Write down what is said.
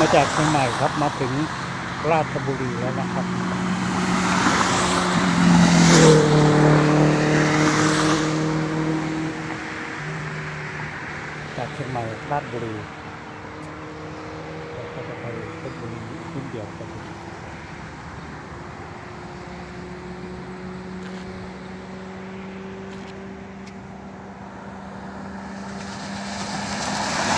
มาจากเชียงใหม่ครับมาถึงราชบุรีแล้วนะครับจากเชียงใหม่ราชบุรีแล้วก็จะไปเพชรบุรีขึ้นเดียวกัน